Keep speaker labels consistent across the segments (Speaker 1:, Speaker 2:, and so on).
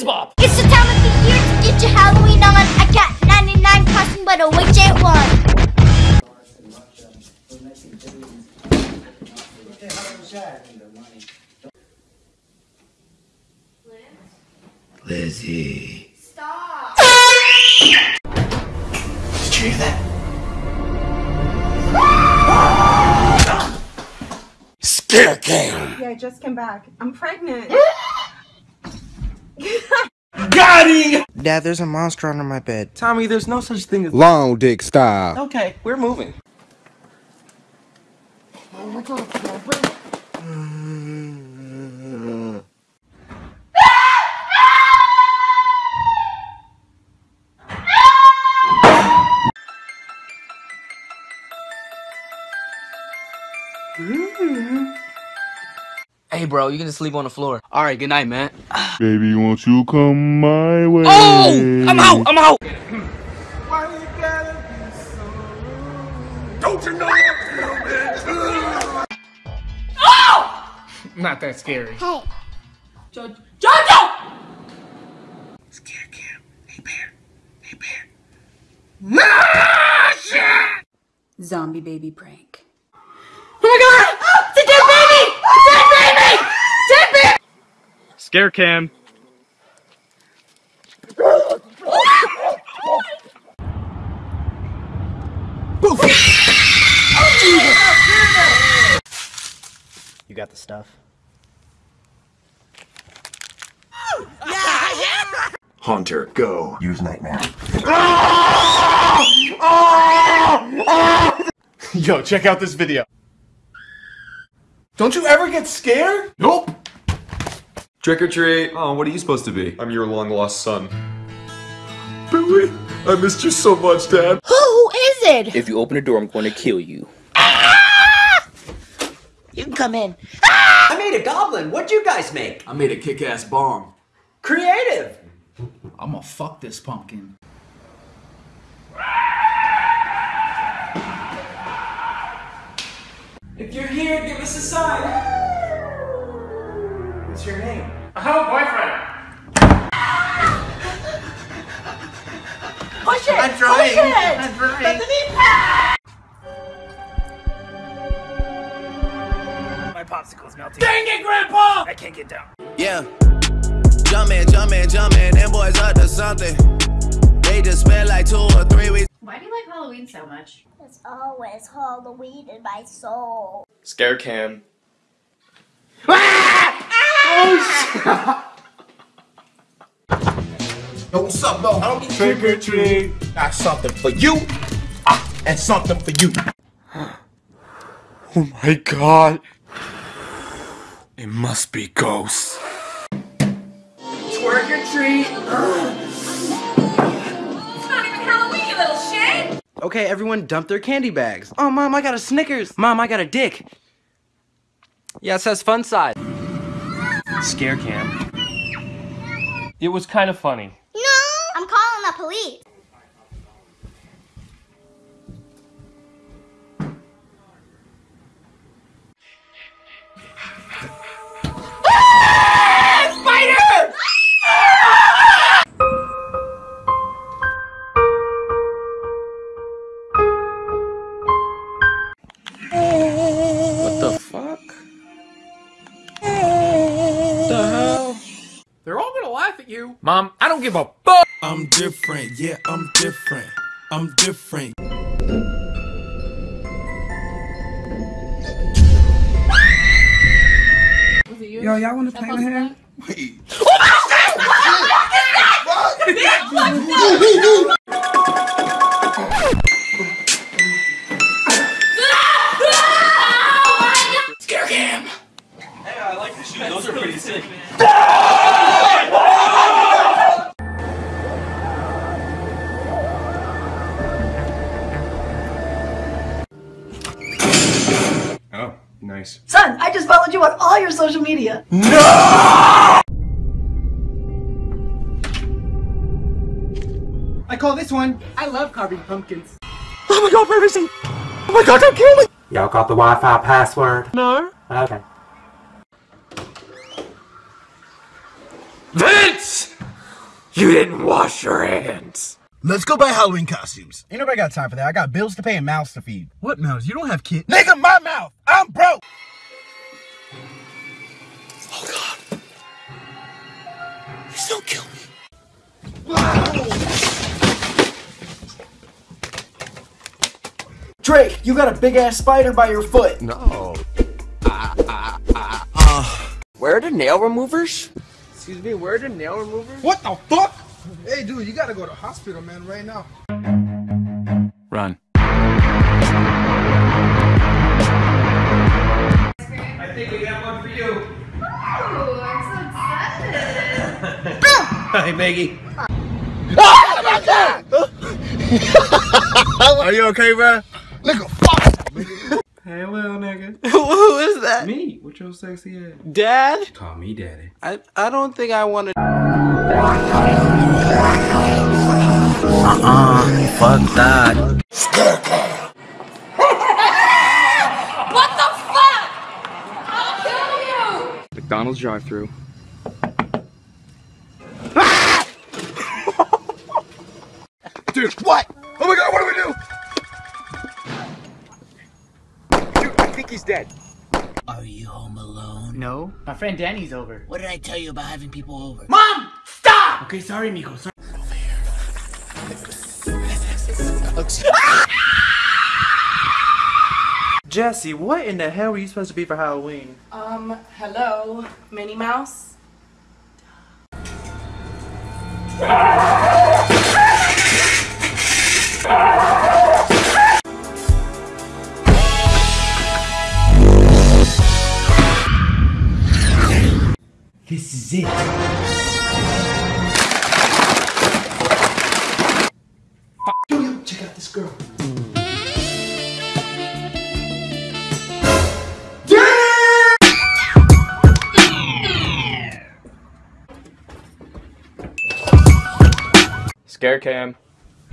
Speaker 1: Kidz Bop!
Speaker 2: It's the time of the year to get your Halloween on. I got 99 costumes, but a witch ain't one.
Speaker 3: Lizzie.
Speaker 2: Stop.
Speaker 3: Did you hear that? Scare cam.
Speaker 4: Yeah, I just came back. I'm pregnant.
Speaker 1: Got him!
Speaker 5: Dad, there's a monster under my bed.
Speaker 1: Tommy, there's no such thing as.
Speaker 6: Long dick style.
Speaker 1: Okay, we're moving.
Speaker 7: Hey, bro, you can just sleep on the floor. All right, good night, man.
Speaker 6: Baby, won't you come my way?
Speaker 7: Oh, I'm out. I'm out.
Speaker 3: Don't you know Oh!
Speaker 1: Not that scary.
Speaker 2: Hey.
Speaker 3: Scare cam. Hey bear. Hey bear. Ah, shit!
Speaker 8: Zombie baby prank.
Speaker 9: Scare cam.
Speaker 5: You got the stuff?
Speaker 3: Haunter, go. Use nightmare.
Speaker 1: Yo, check out this video. Don't you ever get scared?
Speaker 3: Nope.
Speaker 10: Trick or treat. Oh, what are you supposed to be?
Speaker 9: I'm your long lost son.
Speaker 10: Billy, I missed you so much, Dad.
Speaker 2: Who is it?
Speaker 7: If you open the door, I'm going to kill you. Ah!
Speaker 11: You can come in.
Speaker 12: I made a goblin. What'd you guys make?
Speaker 10: I made a kick-ass bomb.
Speaker 12: Creative.
Speaker 13: I'm gonna fuck this pumpkin.
Speaker 12: If you're here, give us a sign. What's your name?
Speaker 1: I have a boyfriend.
Speaker 11: Push it.
Speaker 12: I'm trying.
Speaker 11: Push it.
Speaker 12: I'm trying.
Speaker 11: Bethany.
Speaker 7: My popsicle's melting.
Speaker 1: Dang it, Grandpa!
Speaker 7: I can't get down.
Speaker 14: Yeah. Jumpin', jumpin', jumpin', them boys up to something. They just spent like two or three weeks.
Speaker 8: Why do you like Halloween so much?
Speaker 2: It's always Halloween in my soul.
Speaker 9: Scare cam. Ah!
Speaker 3: Yo, what's up, though, homie? Trick or treat. Got something for you. Ah, and something for you.
Speaker 6: Oh my god. It must be ghosts.
Speaker 12: Twerk or treat.
Speaker 8: It's not even Halloween, you little shit!
Speaker 5: Okay, everyone dump their candy bags. Oh, Mom, I got a Snickers. Mom, I got a dick.
Speaker 7: Yeah, it says fun size.
Speaker 1: Scare cam. It was kind of funny.
Speaker 2: No! I'm calling the police.
Speaker 1: You. Mom, I don't give a fuck.
Speaker 3: I'm different. Yeah, I'm different. I'm different.
Speaker 4: Yo, y'all want to play in here?
Speaker 3: Wait.
Speaker 9: Oh nice.
Speaker 11: Son, I just followed you on all your social media. No!
Speaker 12: I call this one. I love carving pumpkins.
Speaker 3: Oh my god, privacy! Oh my god, don't kill me!
Speaker 12: Y'all got the Wi-Fi password?
Speaker 3: No.
Speaker 12: Okay.
Speaker 1: Vince!
Speaker 15: You didn't wash your hands.
Speaker 16: Let's go buy Halloween costumes.
Speaker 17: Ain't nobody got time for that. I got bills to pay and mouths to feed.
Speaker 16: What mouths? You don't have kids.
Speaker 17: Nigga, my mouth. I'm broke. Oh, God.
Speaker 16: Please don't kill me.
Speaker 17: Drake, you got a big ass spider by your foot.
Speaker 15: No. Uh, where are the nail removers?
Speaker 18: Excuse me, where are the nail removers?
Speaker 17: What the fuck? Hey, dude, you gotta go to hospital, man, right now.
Speaker 19: Run.
Speaker 20: I think we got one for you.
Speaker 9: Oh, I'm so excited.
Speaker 20: Hi, Maggie.
Speaker 16: Are you okay, bro? Nigga, fuck.
Speaker 13: Hey, little nigga.
Speaker 18: Who is that?
Speaker 13: Me, with your sexy ass.
Speaker 18: Dad?
Speaker 13: Call me daddy.
Speaker 18: I I don't think I want to.
Speaker 15: Uh-uh. Fuck that.
Speaker 9: What the fuck? I'll kill you.
Speaker 19: McDonald's drive-through.
Speaker 16: Dude, what?
Speaker 17: Are you home alone?
Speaker 21: No. My friend Danny's over.
Speaker 17: What did I tell you about having people over?
Speaker 21: Mom! Stop!
Speaker 17: Okay, sorry, Miko. Sorry.
Speaker 18: Jesse, what in the hell were you supposed to be for Halloween?
Speaker 22: Um, hello, Minnie Mouse.
Speaker 17: is it. Yo, check out this girl.
Speaker 6: Scare cam.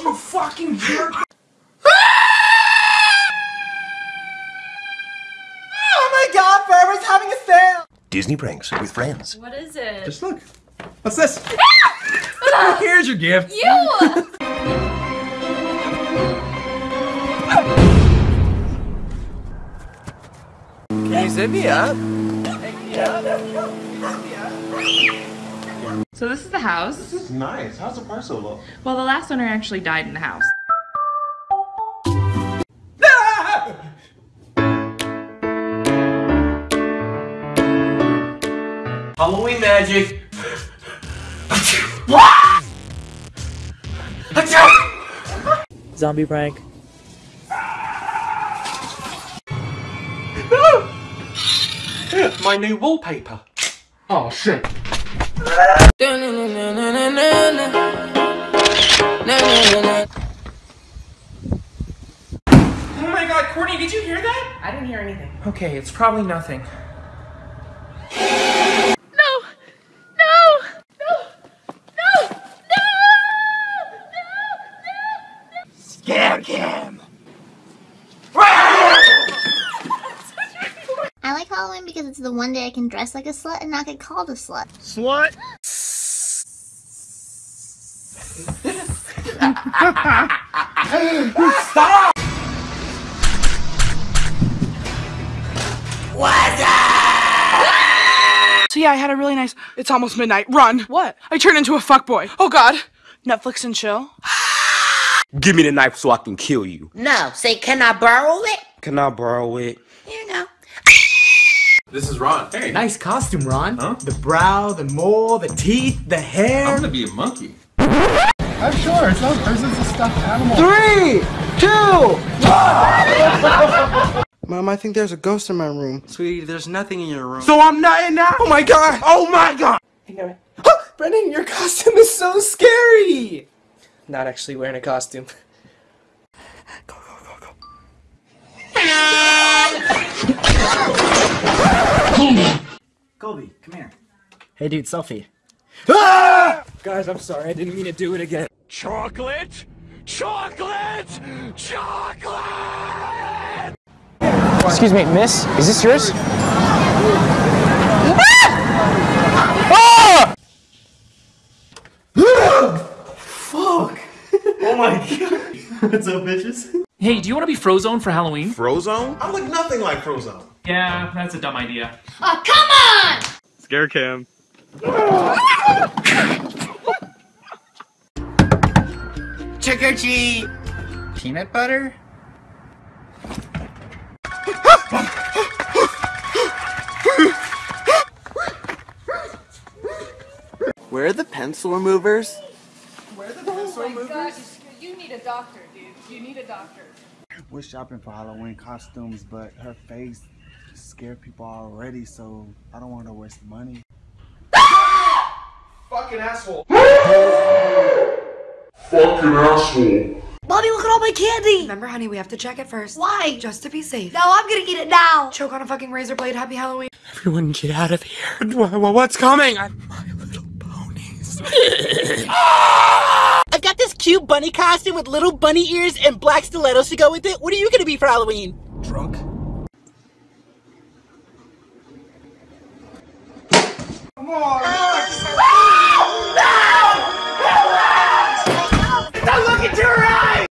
Speaker 17: you fucking jerk.
Speaker 5: Oh my Forever's having a sale!
Speaker 23: Disney pranks with friends.
Speaker 9: What is it?
Speaker 13: Just look. What's this? Ah! Here's your gift.
Speaker 9: You!
Speaker 18: Can you zip me up?
Speaker 24: So this is the house.
Speaker 23: This is nice. How's the price so low?
Speaker 24: Well, the last owner actually died in the house.
Speaker 20: Halloween magic.
Speaker 8: Zombie prank.
Speaker 18: My new wallpaper.
Speaker 13: Oh shit.
Speaker 24: Oh my god, Courtney, did you hear that? I didn't hear anything.
Speaker 20: Okay, it's probably nothing.
Speaker 24: No! No! No! No!
Speaker 5: Scare cam!
Speaker 25: I like Halloween because it's the one day I can dress like a slut and not get called a slut.
Speaker 16: Slut?
Speaker 5: Stop!
Speaker 22: So yeah, I had a really nice. It's almost midnight. Run! What? I turned into a fuckboy. Oh God! Netflix and chill.
Speaker 15: Give me the knife so I can kill you.
Speaker 5: No, say, can I borrow it?
Speaker 15: Can I borrow it?
Speaker 5: You go.
Speaker 6: This is Ron. Hey.
Speaker 21: Nice costume, Ron. Huh? The brow, the mole, the teeth, the hair.
Speaker 6: I'm gonna be a monkey.
Speaker 17: I'm sure. It's not person, it's a stuffed animal.
Speaker 18: Three, two, Mom, I think there's a ghost in my room. Sweetie, there's nothing in your room.
Speaker 15: So I'm not in now? Oh my god! Oh my god!
Speaker 18: Brendan, your costume is so scary! Not actually wearing a costume.
Speaker 21: Colby, come here. Hey dude, selfie.
Speaker 18: Ah! Guys, I'm sorry, I didn't mean to do it again.
Speaker 15: Chocolate? Chocolate! Chocolate!
Speaker 21: Excuse me, miss, is this yours? Ah! Ah! Fuck! Oh my god.
Speaker 26: What's up, bitches?
Speaker 20: Hey, do you want to be Frozone for Halloween?
Speaker 23: Frozone? I look nothing like Frozone.
Speaker 20: Yeah, that's a dumb idea.
Speaker 25: Oh, come on!
Speaker 19: Scare cam.
Speaker 17: Trick or treat. Peanut butter?
Speaker 18: Where are the pencil removers?
Speaker 9: Where are the pencil oh my god, you, you need a doctor, dude. You need a doctor.
Speaker 7: We're shopping for Halloween costumes, but her face scared people already, so I don't want to waste money.
Speaker 23: Fucking asshole.
Speaker 10: Fucking asshole.
Speaker 25: Mommy, look at all my candy!
Speaker 9: Remember, honey, we have to check it first.
Speaker 25: Why?
Speaker 9: Just to be safe.
Speaker 25: No, I'm gonna eat it now!
Speaker 9: Choke on a fucking razor blade. Happy Halloween.
Speaker 18: Everyone get out of here. What's coming? I-
Speaker 5: I've got this cute bunny costume with little bunny ears and black stilettos to go with it. What are you gonna be for Halloween?
Speaker 7: Drunk?
Speaker 17: more.